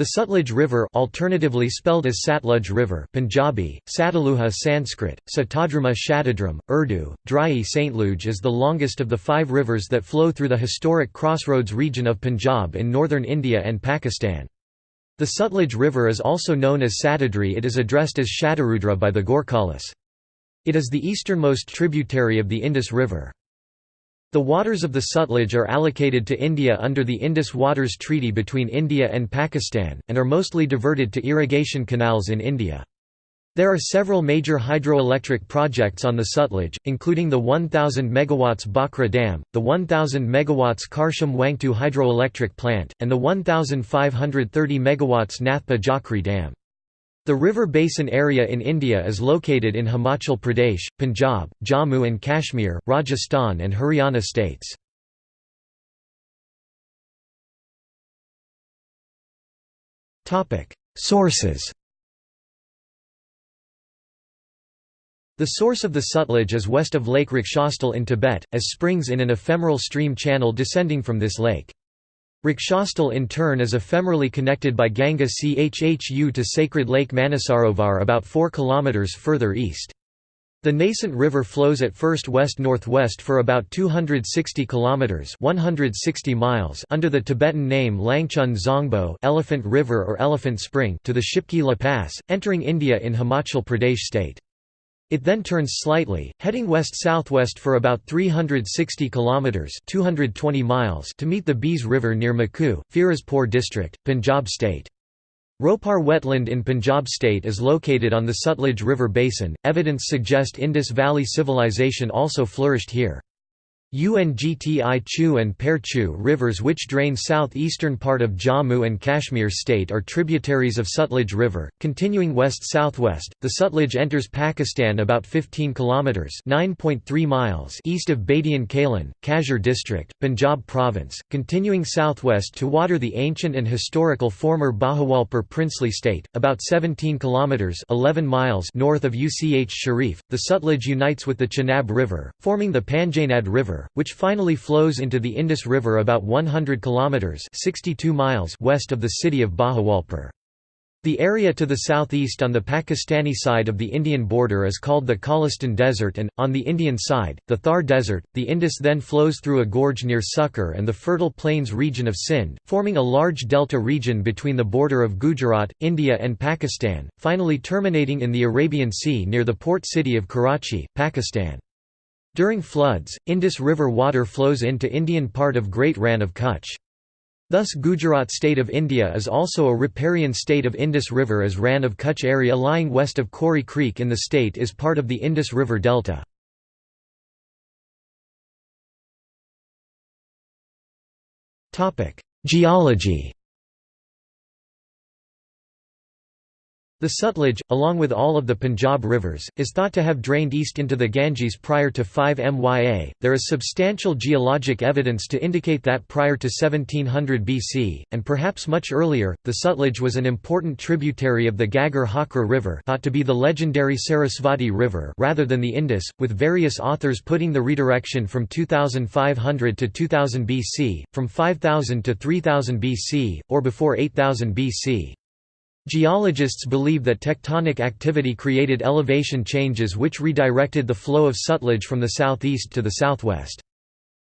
The Sutlej River alternatively spelled as Satluj River Punjabi, Sataluha Sanskrit, Satadrama Shatadram, Urdu, Drai Saintluj is the longest of the five rivers that flow through the historic crossroads region of Punjab in northern India and Pakistan. The Sutlej River is also known as Satadri it is addressed as Shatarudra by the Gorkhalis. It is the easternmost tributary of the Indus River. The waters of the Sutlej are allocated to India under the Indus Waters Treaty between India and Pakistan, and are mostly diverted to irrigation canals in India. There are several major hydroelectric projects on the Sutlej, including the 1000 MW Bhakra Dam, the 1000 MW Karcham Wangtoo hydroelectric plant, and the 1530 MW Nathpa Jhakri Dam. The river basin area in India is located in Himachal Pradesh, Punjab, Jammu and Kashmir, Rajasthan and Haryana states. Sources The source of the Sutlej is west of Lake Rakshastal in Tibet, as springs in an ephemeral stream channel descending from this lake. Rakshastal in turn is ephemerally connected by Ganga Chhu to sacred Lake Manasarovar about 4 km further east. The nascent river flows at first west-northwest for about 260 kilometers (160 miles) under the Tibetan name Langchun Zongbo, Elephant River or Elephant Spring, to the Shipki La Pass, entering India in Himachal Pradesh state. It then turns slightly, heading west-southwest for about 360 kilometers (220 miles) to meet the Beas River near Makhu, Firozpur district, Punjab state. Ropar wetland in Punjab state is located on the Sutlej River basin. Evidence suggest Indus Valley civilization also flourished here. Ungti Chu and Perchu rivers which drain southeastern part of Jammu and Kashmir state are tributaries of Sutlej River, continuing west-southwest. The Sutlej enters Pakistan about 15 kilometers (9.3 miles) east of Badian Kalan, Kasur district, Punjab province, continuing southwest to water the ancient and historical former Bahawalpur princely state, about 17 kilometers (11 miles) north of Uch Sharif. The Sutlej unites with the Chenab River, forming the Panjnad River which finally flows into the Indus River about 100 kilometers (62 miles) west of the city of Bahawalpur. The area to the southeast on the Pakistani side of the Indian border is called the Cholistan Desert and, on the Indian side, the Thar Desert. The Indus then flows through a gorge near Sukkur and the fertile plains region of Sindh, forming a large delta region between the border of Gujarat, India and Pakistan, finally terminating in the Arabian Sea near the port city of Karachi, Pakistan. During floods, Indus River water flows into Indian part of Great Rann of Kutch. Thus Gujarat state of India is also a riparian state of Indus River as Rann of Kutch area lying west of Kori Creek in the state is part of the Indus River Delta. Geology The Sutlej, along with all of the Punjab rivers, is thought to have drained east into the Ganges prior to 5 MYA. There is substantial geologic evidence to indicate that prior to 1700 BC, and perhaps much earlier, the Sutlej was an important tributary of the Ghaggar Hakra River, thought to be the legendary Sarasvati River rather than the Indus, with various authors putting the redirection from 2500 to 2000 BC, from 5000 to 3000 BC, or before 8000 BC. Geologists believe that tectonic activity created elevation changes which redirected the flow of Sutlej from the southeast to the southwest.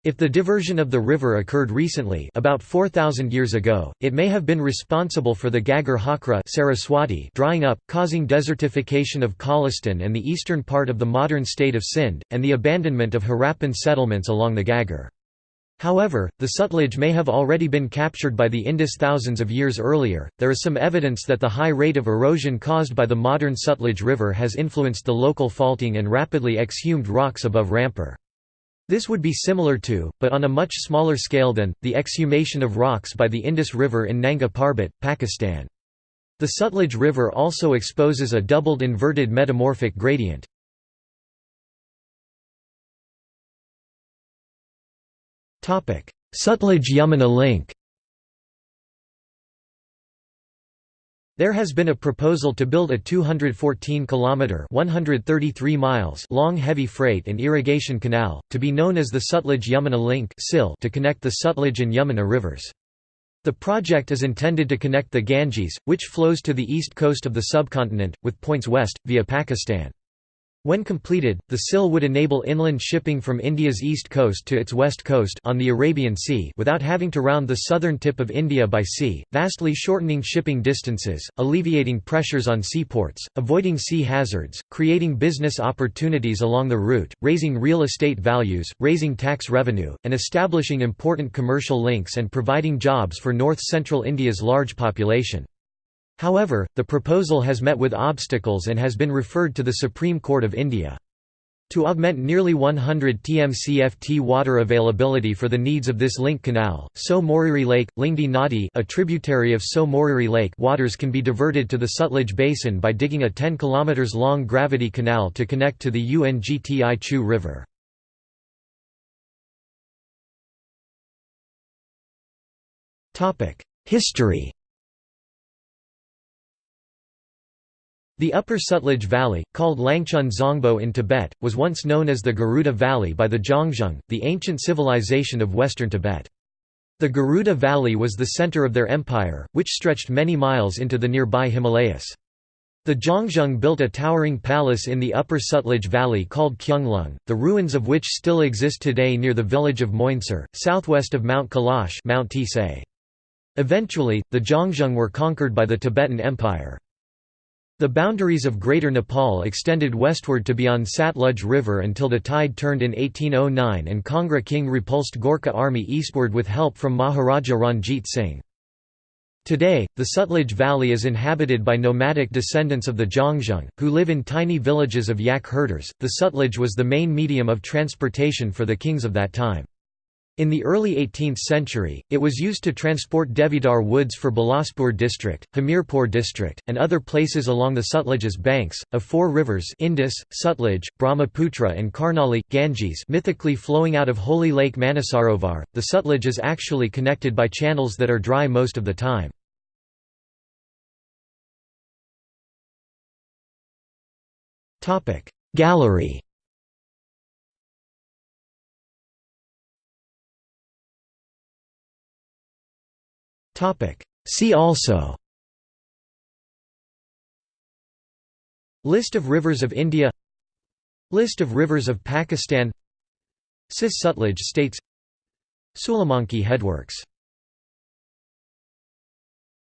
If the diversion of the river occurred recently about 4,000 years ago, it may have been responsible for the Ghaggar Hakra Saraswati drying up, causing desertification of Cholistan and the eastern part of the modern state of Sindh, and the abandonment of Harappan settlements along the Ghaggar. However, the Sutlej may have already been captured by the Indus thousands of years earlier. There is some evidence that the high rate of erosion caused by the modern Sutlej River has influenced the local faulting and rapidly exhumed rocks above Rampur. This would be similar to, but on a much smaller scale than, the exhumation of rocks by the Indus River in Nanga Parbat, Pakistan. The Sutlej River also exposes a doubled inverted metamorphic gradient. Sutlej–Yamuna link There has been a proposal to build a 214-kilometre (133 miles) long heavy freight and irrigation canal, to be known as the Sutlej–Yamuna link to connect the Sutlej and Yamuna rivers. The project is intended to connect the Ganges, which flows to the east coast of the subcontinent, with points west, via Pakistan. When completed, the SYL would enable inland shipping from India's east coast to its west coast on the Arabian Sea without having to round the southern tip of India by sea, vastly shortening shipping distances, alleviating pressures on seaports, avoiding sea hazards, creating business opportunities along the route, raising real estate values, raising tax revenue, and establishing important commercial links and providing jobs for north-central India's large population. However, the proposal has met with obstacles and has been referred to the Supreme Court of India. To augment nearly 100 TMCFT water availability for the needs of this link canal, Tso Moriri Lake, Lingdi Nadi a tributary of Tso Moriri Lake waters can be diverted to the Sutlej Basin by digging a 10 km long gravity canal to connect to the Ungti Chu River. History The upper Sutlej Valley, called Langchun Zongbo in Tibet, was once known as the Garuda Valley by the Zhangzhung, the ancient civilization of western Tibet. The Garuda Valley was the center of their empire, which stretched many miles into the nearby Himalayas. The Zhangzhung built a towering palace in the upper Sutlej Valley called Kyunglung, the ruins of which still exist today near the village of Moinsar, southwest of Mount Kailash Mount. Eventually, the Zhangzhung were conquered by the Tibetan Empire. The boundaries of Greater Nepal extended westward to beyond Satluj River until the tide turned in 1809 and Kangra king repulsed Gorkha army eastward with help from Maharaja Ranjit Singh. Today, the Sutlej Valley is inhabited by nomadic descendants of the Zhangzhung, who live in tiny villages of yak herders. The Sutlej was the main medium of transportation for the kings of that time. In the early 18th century, it was used to transport Deodar woods for Bilaspur district, Hamirpur district, and other places along the Sutlej's banks, of four rivers Indus, Sutlej, Brahmaputra and Karnali, Ganges mythically flowing out of holy lake Manasarovar. The Sutlej is actually connected by channels that are dry most of the time. Gallery See also. List of rivers of India. List of rivers of Pakistan. Cis-Sutlej states. Sulemanki Headworks